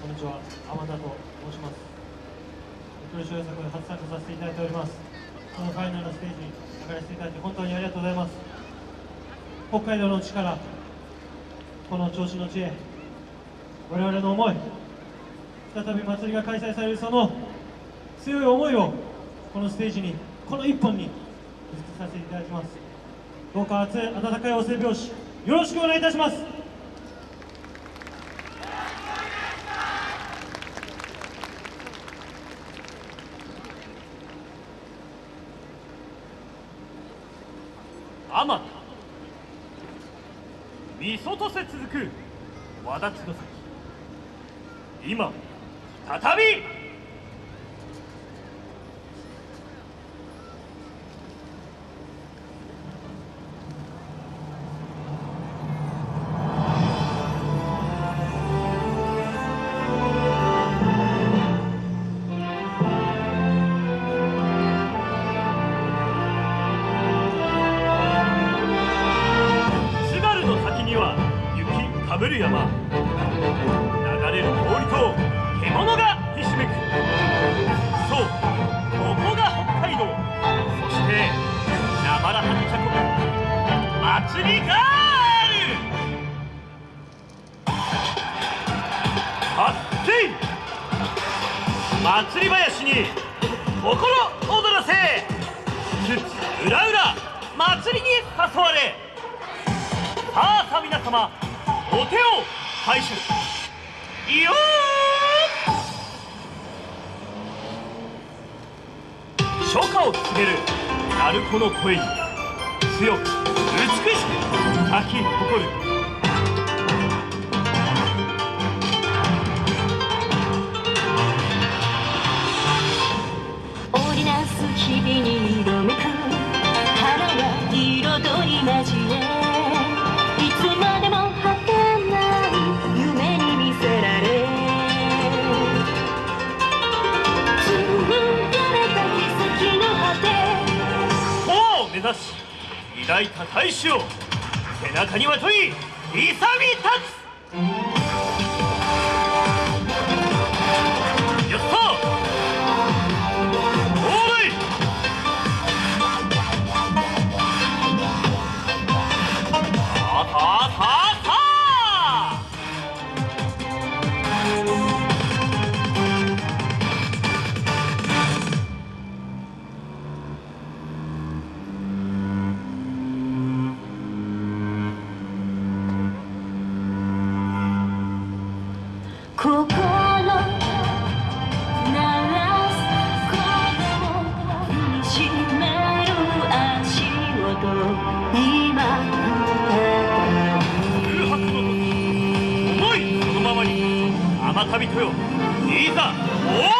こんにちは、天田と申します。黒潮作で初参加させていただいております。このファイナルのステージに上がらせていただいて本当にありがとうございます。北海道の地から、この調子の地へ、我々の思い、再び祭りが開催されるその強い思いを、このステージに、この一本に、ぶつけさせていただきます。どうか熱い温かいお声拍子、よろしくお願いいたします。あまたみそとせ続くわだちの先。今再び山流れる氷と獣がひしめく。そうここが北海道。そしてなまらはにちゃこむ祭りがあるはっけ祭り林に心躍らせ。うらうら祭りに誘われ。さあさあ皆様。お手を拝借。いよ初夏を告げる鳴子の声に強く美しく咲き誇る。抱いた大志を背中にまとい勇み立つ。旅とよ。いざおお共に